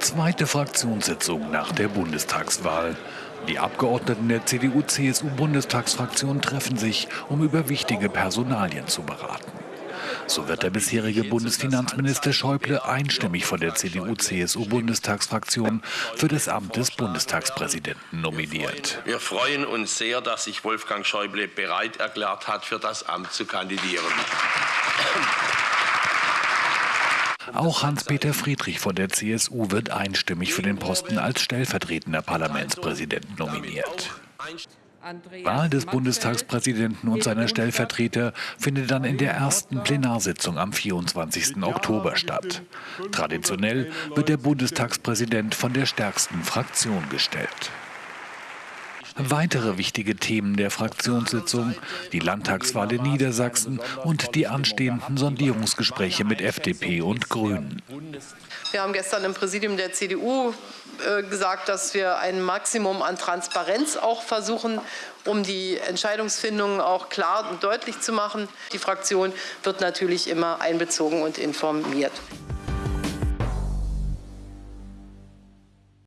Zweite Fraktionssitzung nach der Bundestagswahl. Die Abgeordneten der CDU-CSU-Bundestagsfraktion treffen sich, um über wichtige Personalien zu beraten. So wird der bisherige Bundesfinanzminister Schäuble einstimmig von der CDU-CSU-Bundestagsfraktion für das Amt des Bundestagspräsidenten nominiert. Wir freuen uns sehr, dass sich Wolfgang Schäuble bereit erklärt hat, für das Amt zu kandidieren. Auch Hans-Peter Friedrich von der CSU wird einstimmig für den Posten als stellvertretender Parlamentspräsident nominiert. Wahl des Bundestagspräsidenten und seiner Stellvertreter findet dann in der ersten Plenarsitzung am 24. Oktober statt. Traditionell wird der Bundestagspräsident von der stärksten Fraktion gestellt. Weitere wichtige Themen der Fraktionssitzung, die Landtagswahl in Niedersachsen und die anstehenden Sondierungsgespräche mit FDP und Grünen. Wir haben gestern im Präsidium der CDU äh, gesagt, dass wir ein Maximum an Transparenz auch versuchen, um die Entscheidungsfindung auch klar und deutlich zu machen. Die Fraktion wird natürlich immer einbezogen und informiert.